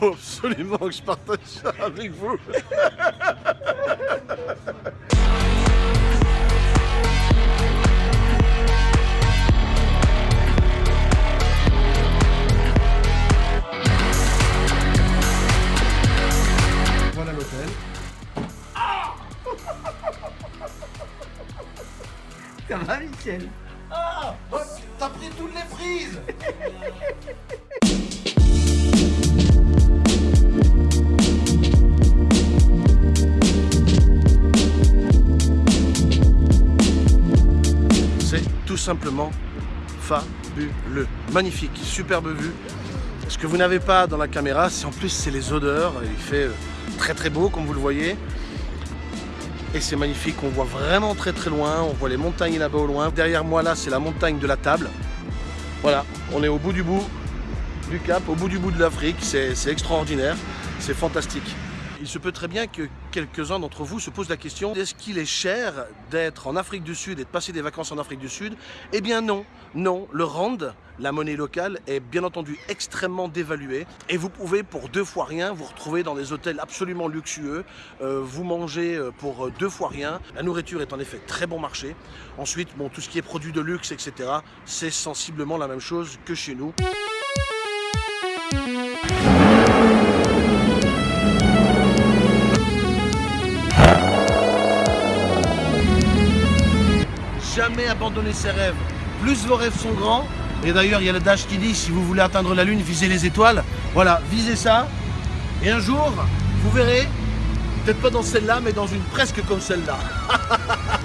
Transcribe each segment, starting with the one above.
faut absolument que je partage ça avec vous. Voilà l'hôtel. Ça va, Michel? Ah T'as pris toutes les frises simplement fabuleux. Magnifique, superbe vue. Ce que vous n'avez pas dans la caméra, c'est en plus c'est les odeurs. Il fait euh, très très beau comme vous le voyez. Et c'est magnifique, on voit vraiment très très loin, on voit les montagnes là-bas au loin. Derrière moi là, c'est la montagne de la table. Voilà, on est au bout du bout du cap, au bout du bout de l'Afrique, c'est c'est extraordinaire, c'est fantastique. Il se peut très bien que quelques-uns d'entre vous se posent la question est-ce qu'il est cher d'être en Afrique du Sud et de passer des vacances en Afrique du Sud? Eh bien non, non, le rand, la monnaie locale, est bien entendu extrêmement dévaluée et vous pouvez pour deux fois rien vous retrouver dans des hôtels absolument luxueux, euh, vous mangez euh, pour euh, deux fois rien. La nourriture est en effet très bon marché. Ensuite, bon, tout ce qui est produits de luxe, etc., c'est sensiblement la même chose que chez nous. Abandonner ses rêves. Plus vos rêves sont grands, et d'ailleurs il y a le dash qui dit si vous voulez atteindre la lune, visez les étoiles. Voilà, visez ça. Et un jour, vous verrez, peut-être pas dans celle-là, mais dans une presque comme celle-là.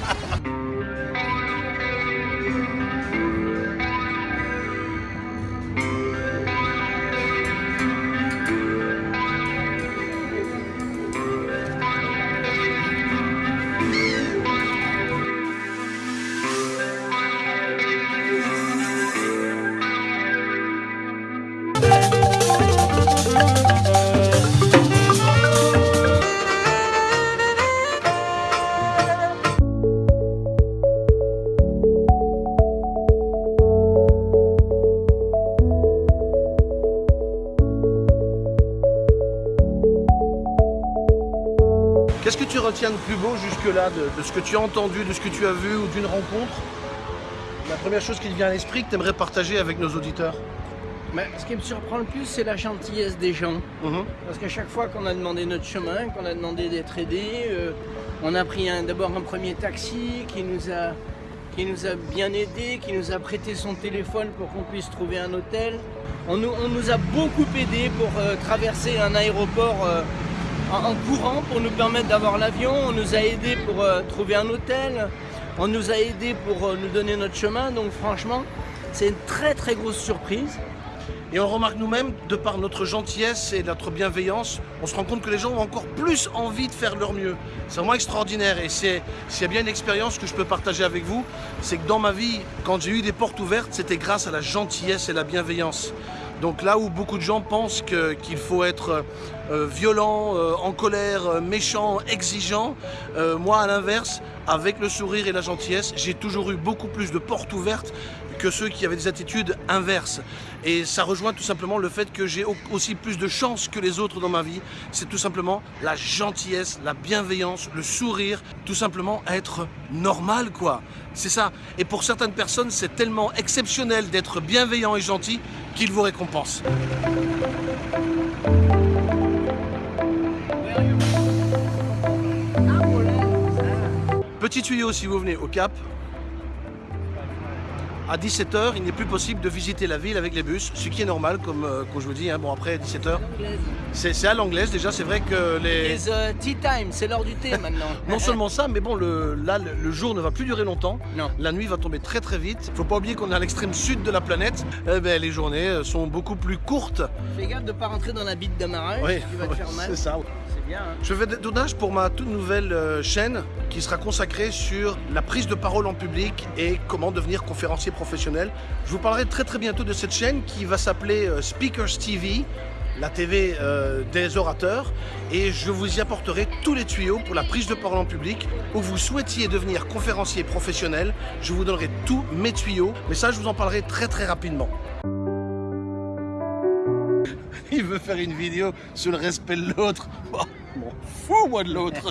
De plus beau jusque-là, de, de ce que tu as entendu, de ce que tu as vu ou d'une rencontre La première chose qui te vient à l'esprit que tu aimerais partager avec nos auditeurs Mais Ce qui me surprend le plus, c'est la gentillesse des gens. Mhm. Parce qu'à chaque fois qu'on a demandé notre chemin, qu'on a demandé d'être aidé, euh, on a pris d'abord un premier taxi qui nous, a, qui nous a bien aidé, qui nous a prêté son téléphone pour qu'on puisse trouver un hôtel. On nous, on nous a beaucoup aidé pour euh, traverser un aéroport euh, en, courant pour nous permettre d'avoir l'avion. On nous a aidé pour euh, trouver un hôtel. On nous a aidé pour euh, nous donner notre chemin. Donc franchement, c'est une très très grosse surprise. Et on remarque nous-mêmes, de par notre gentillesse et notre bienveillance, on se rend compte que les gens ont encore plus envie de faire leur mieux. C'est vraiment extraordinaire et c'est s'il y a bien une expérience que je peux partager avec vous, c'est que dans ma vie, quand j'ai eu des portes ouvertes, c'était grâce à la gentillesse et la bienveillance. Donc là où beaucoup de gens pensent qu'il faut être euh, violent, euh, en colère, euh, méchant, exigeant, moi à l'inverse, avec le sourire et la gentillesse, j'ai toujours eu beaucoup plus de portes ouvertes que ceux qui avaient des attitudes inverses. Et ça rejoint tout simplement le fait que j'ai au- aussi plus de chance que les autres dans ma vie. C'est tout simplement la gentillesse, la bienveillance, le sourire, tout simplement être normal quoi. C'est ça. Et pour certaines personnes, c'est tellement exceptionnel d'être bienveillant et gentil qu'ils vous récompensent. Petit tuyau si vous venez au Cap. À 17h, il n'est plus possible de visiter la ville avec les bus, ce qui est normal, comme, euh, comme je vous dis. hein. Bon, après 17h, c'est à l'anglaise déjà. C'est vrai que les. It's uh, tea time, c'est l'heure du thé maintenant. Non seulement ça, mais bon, le, là, le, jour ne va plus durer longtemps. Non. La nuit va tomber très très vite. Faut pas oublier qu'on est à l'extrême sud de la planète. Eh ben, les journées euh, sont beaucoup plus courtes. Fais gaffe de pas rentrer dans la bite d'amarrage, Oui, vas te faire mal. c'est ça. Hein. Je fais des pour ma toute nouvelle euh, chaîne qui sera consacrée sur la prise de parole en public et comment devenir conférencier professionnel. Je vous parlerai très très bientôt de cette chaîne qui va s'appeler euh, Speakers TV, la TV euh, des orateurs, et je vous y apporterai tous les tuyaux pour la prise de parole en public. Où vous souhaitiez devenir conférencier professionnel, je vous donnerai tous mes tuyaux, mais ça je vous en parlerai très très rapidement. il veut faire une vidéo sur le respect de l'autre. M'en fous, moi, de l'autre.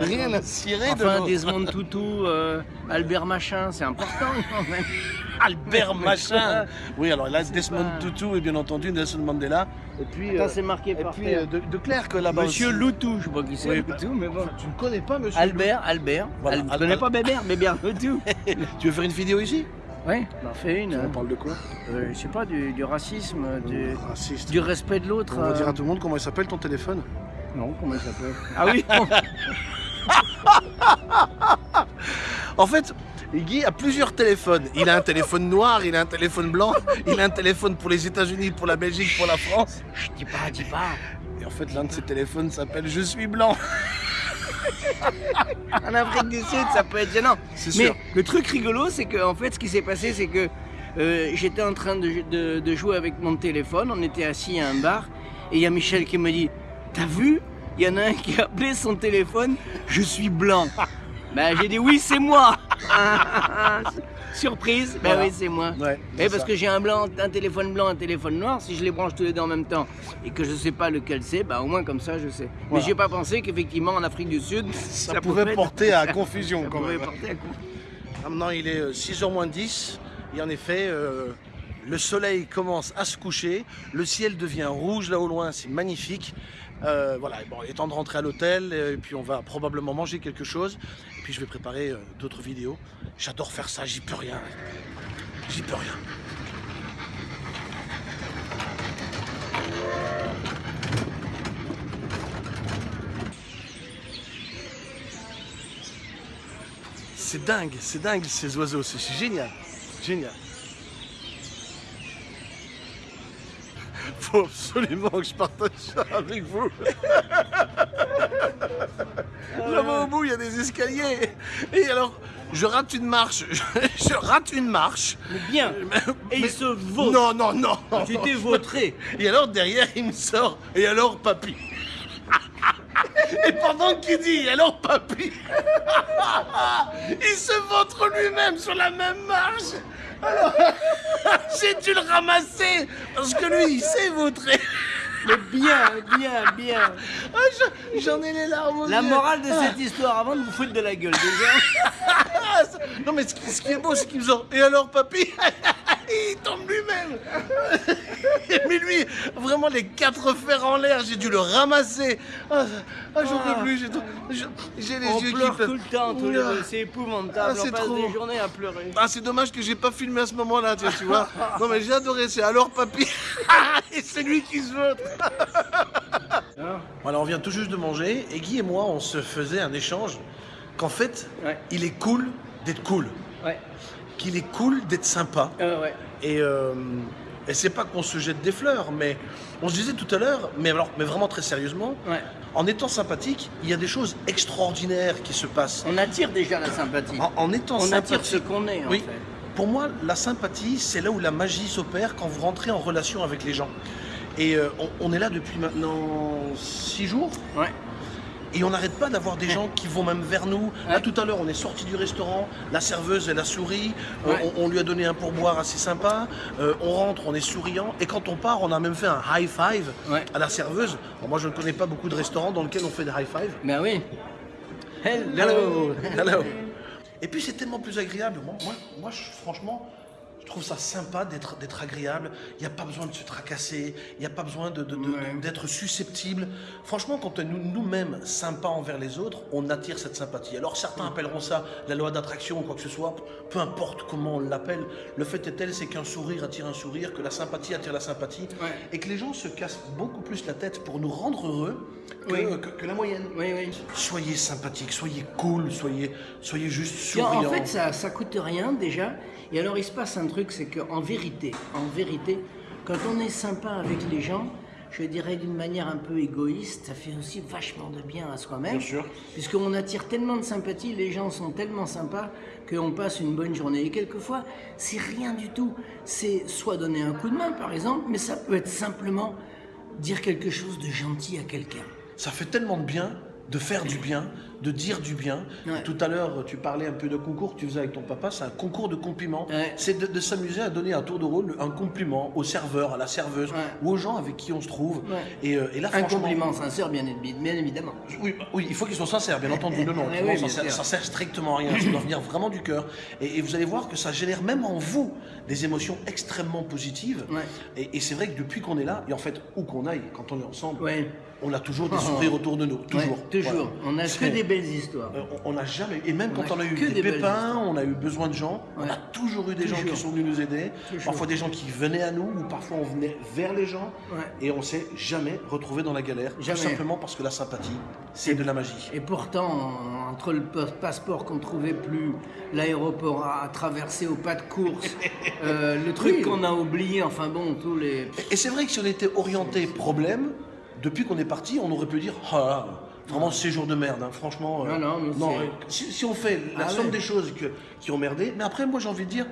Rien à cirer de Enfin. Desmond Tutu, euh, Albert Machin, c'est important quand même. Albert Machin. Oui, alors là, Desmond pas- Tutu et bien entendu Nelson Mandela. Et puis, Attends, euh, c'est marqué et par puis euh, de, de Clerc là-bas. Monsieur aussi. Loutou, je sais pas qui c'est, Oui, Loutou, mais bon. Tu ne connais pas Monsieur Albert, Albert. Voilà, Al- Al- Tu connais pas Bébert Bébert Loutou. Tu veux faire une vidéo ici? Oui, on en fait une. On hein. parle de quoi? Euh, je sais pas, du, du racisme, du, Raciste. du respect de l'autre. On va euh, dire à tout le monde comment il s'appelle ton téléphone. Non, comment il s'appelle? Ah oui En fait, Guy a plusieurs téléphones. Il a un téléphone noir, il a un téléphone blanc, il a un téléphone pour les États-Unis, pour la Belgique, pour la France. Chut, dis pas, dis pas. Et en fait, l'un de ses téléphones s'appelle Je suis blanc. En Afrique du Sud, ça peut être gênant. C'est Mais sûr. le truc rigolo, c'est que en fait, ce qui s'est passé, c'est que euh, j'étais en train de, de- de jouer avec mon téléphone. On était assis à un bar et il y a Michel qui me dit T'as vu? Il y en a un qui a appelé son téléphone Je suis blanc. ben, j'ai dit Oui, c'est moi. Surprise Ben Voilà. oui, c'est moi. Ouais. Eh, parce que j'ai un blanc, un téléphone blanc, un téléphone noir. Si je les branche tous les deux en même temps et que je sais pas lequel c'est, bah au moins comme ça je sais. Mais Voilà. j'ai pas pensé qu'effectivement en Afrique du Sud, ça, pouvait être- porter à confusion ça quand pouvait même. porter à coup. Maintenant, il est 6h moins 10 et en effet, euh, le soleil commence à se coucher, le ciel devient rouge là au loin, c'est magnifique. Euh, voilà, bon, il est temps de rentrer à l'hôtel et puis on va probablement manger quelque chose. Et puis je vais préparer euh, d'autres vidéos. J'adore faire ça, j'y peux rien. J'y peux rien. C'est dingue, c'est dingue ces oiseaux, c'est génial, génial. Faut absolument que je partage ça avec vous. Là-bas au bout, il y a des escaliers. Et alors, je rate une marche. Je rate une marche. Mais bien. Et il se vautre. Non, non, non. Tu t'es vautré. Et alors derrière, il me sort. Et alors, papy Et pendant qu'il dit, alors, papy Il se vautre lui-même sur la même marche. Alors, j'ai dû le ramasser. Parce que lui, il s'est vautré. Mais bien, bien, bien. Ah, je- J'en ai les larmes aux La morale de cette histoire, avant de vous foutre de la gueule déjà. Ah, Non, mais ce qui, ce qui est beau, c'est qu'il me sort. Et alors, papy? Il tombe lui-même. Mais lui, vraiment, les quatre fers en l'air, j'ai dû le ramasser. Ah, ah, j'en Ah. peux plus. J'ai tout- je- j'ai les On yeux pleure qui pleurent. tout le temps, tous les Oula. deux. C'est épouvantable. Ah, On c'est passe trop. des journées à pleurer. Ah, c'est dommage que j'ai pas filmé à ce moment-là, tu, tu vois. Non, mais j'ai adoré. C'est alors, papy. Et c'est lui qui se vote. Voilà, on vient tout juste de manger et Guy et moi, on se faisait un échange qu'en fait, Ouais. il est cool d'être cool, Ouais. qu'il est cool d'être sympa. Euh, ouais. Et, euh, et c'est pas qu'on se jette des fleurs, mais on se disait tout à l'heure, mais, alors, mais vraiment très sérieusement, Ouais. en étant sympathique, il y a des choses extraordinaires qui se passent. On attire déjà la sympathie. En, en étant On attire sympathique, ce qu'on est, en Oui. fait. Pour moi, la sympathie, c'est là où la magie s'opère quand vous rentrez en relation avec les gens. Et euh, on, on est là depuis maintenant six jours. Ouais. Et on n'arrête pas d'avoir des gens qui vont même vers nous. Là, tout à l'heure, on est sorti du restaurant, la serveuse, elle a souri, euh, on, on lui a donné un pourboire assez sympa, euh, on rentre, on est souriant, et quand on part, on a même fait un high five à la serveuse. Bon, moi, je ne connais pas beaucoup de restaurants dans lesquels on fait des high five. Ben oui. Hello Hello Et puis, c'est tellement plus agréable. Moi, moi, moi, je- franchement, je trouve ça sympa d'être d'être agréable. Il n'y a pas besoin de se tracasser, il n'y a pas besoin de- de- de- Ouais. d'être susceptible. Franchement, quand on est nous- nous-mêmes sympas envers les autres, on attire cette sympathie. Alors certains appelleront ça la loi d'attraction ou quoi que ce soit, peu importe comment on l'appelle. Le fait est tel, c'est qu'un sourire attire un sourire, que la sympathie attire la sympathie, Ouais. et que les gens se cassent beaucoup plus la tête pour nous rendre heureux que, Oui. que- que la moyenne. Oui, oui. Soyez sympathique, soyez cool, soyez, soyez juste souriant. en fait, ça, ça coûte rien déjà. Et alors, il se passe un truc, c'est qu'en vérité, en vérité, quand on est sympa avec les gens, je dirais d'une manière un peu égoïste, ça fait aussi vachement de bien à soi-même. Bien sûr. Puisqu'on attire tellement de sympathie, les gens sont tellement sympas qu'on passe une bonne journée. Et quelquefois, c'est rien du tout. C'est soit donner un coup de main, par exemple, mais ça peut être simplement dire quelque chose de gentil à quelqu'un. Ça fait tellement de bien de faire du bien, de dire du bien. Ouais. Tout à l'heure, tu parlais un peu de concours que tu faisais avec ton papa, c'est un concours de compliments. Ouais. C'est de, de s'amuser à donner un tour de rôle, un compliment au serveur, à la serveuse, Ouais. ou aux gens avec qui on se trouve. Et, euh, et là, Un compliment sincère, bien, évi- bien évidemment. oui, bah, oui, il faut qu'ils soient sincères, bien entendu. Non, non, Oui, ça, sert, ça sert strictement à rien. Ça doit venir vraiment du cœur. Et, et vous allez voir que ça génère même en vous des émotions extrêmement positives. Et, et c'est vrai que depuis qu'on est là, et en fait, où qu'on aille, quand on est ensemble, on a toujours des sourires autour de nous. Toujours. Toujours. On a que des belles histoires. euh, On n'a jamais, et même On quand on a eu des, des pépins, on a eu besoin de gens, on a toujours eu des gens qui sont venus nous aider, Toujours. parfois des gens qui venaient à nous, ou parfois on venait vers les gens, Ouais. et on s'est jamais retrouvé dans la galère, Jamais. tout simplement parce que la sympathie, c'est de la magie. Et pourtant, entre le pa- passeport qu'on trouvait plus, l'aéroport à traverser au pas de course, euh, le truc Oui. qu'on a oublié, enfin bon, tous les. Et c'est vrai que si on était orienté problème, depuis qu'on est parti, on aurait pu dire Ah vraiment séjour de merde, hein, franchement. Non, non, mais c'est- euh, si, si on fait la Ah somme ouais. des choses que- qui ont merdé, mais après, moi j'ai envie de dire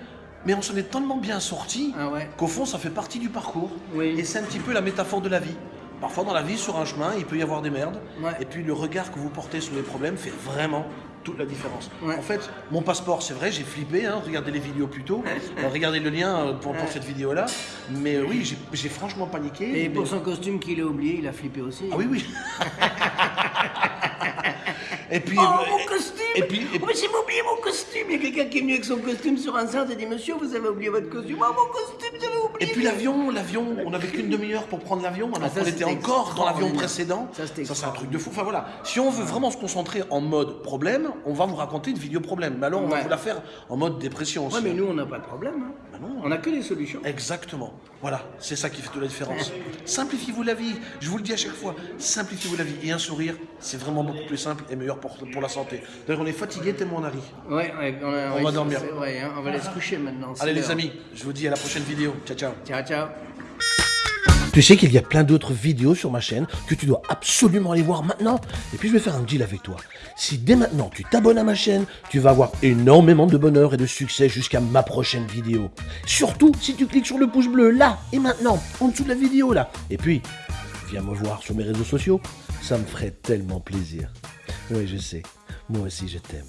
Mais on s'en est tellement bien sorti Ah ouais. qu'au fond, ça fait partie du parcours. Oui. Et c'est un petit peu la métaphore de la vie. Parfois, dans la vie, sur un chemin, il peut y avoir des merdes. Ouais. Et puis, le regard que vous portez sur les problèmes fait vraiment toute la différence. Ouais. En fait, mon passeport, c'est vrai, j'ai flippé. Hein, regardez les vidéos plus tôt. Euh, regardez le lien euh, pour, cette vidéo-là. Mais euh, oui, j'ai- j'ai franchement paniqué. Et mais- pour son costume qu'il a oublié, il a flippé aussi. Ah oui, oui. et puis. Oh, euh, mon costume Et puis. et Oh, mais j'ai oublié mon costume Il y a quelqu'un qui est venu avec son costume sur un centre et dit Monsieur, vous avez oublié votre costume. Oh, mon costume, j'avais oublié Et puis l'avion, l'avion, on n'avait qu'une demi-heure pour prendre l'avion, alors Ah, qu'on était encore dans l'avion précédent. Ça, c'était c'est un truc de fou. Enfin voilà, si on veut vraiment se concentrer en mode problème, on va vous raconter une vidéo problème. Mais alors on va Ouais. vous la faire en mode dépression aussi. Ouais, mais nous, on n'a pas de problème. hein. Bah non. On n'a que des solutions. Exactement. Voilà, c'est ça qui fait toute la différence. Simplifiez-vous la vie. Je vous le dis à chaque fois. Simplifiez-vous la vie. Et un sourire, c'est vraiment beaucoup plus simple et meilleur pour, pour la santé. D'ailleurs, on est fatigué tellement on a ri. Ouais, ouais, on, a- On ouais, va dormir. vrai, hein, on va aller se coucher maintenant. Allez les amis, je vous dis à la prochaine vidéo. Ciao ciao. Ciao, ciao. Tu sais qu'il y a plein d'autres vidéos sur ma chaîne que tu dois absolument aller voir maintenant. Et puis je vais faire un deal avec toi. Si dès maintenant tu t'abonnes à ma chaîne, tu vas avoir énormément de bonheur et de succès jusqu'à ma prochaine vidéo. Surtout si tu cliques sur le pouce bleu là et maintenant, en dessous de la vidéo là. Et puis, viens me voir sur mes réseaux sociaux. Ça me ferait tellement plaisir. Oui, je sais. Moi aussi, je t'aime.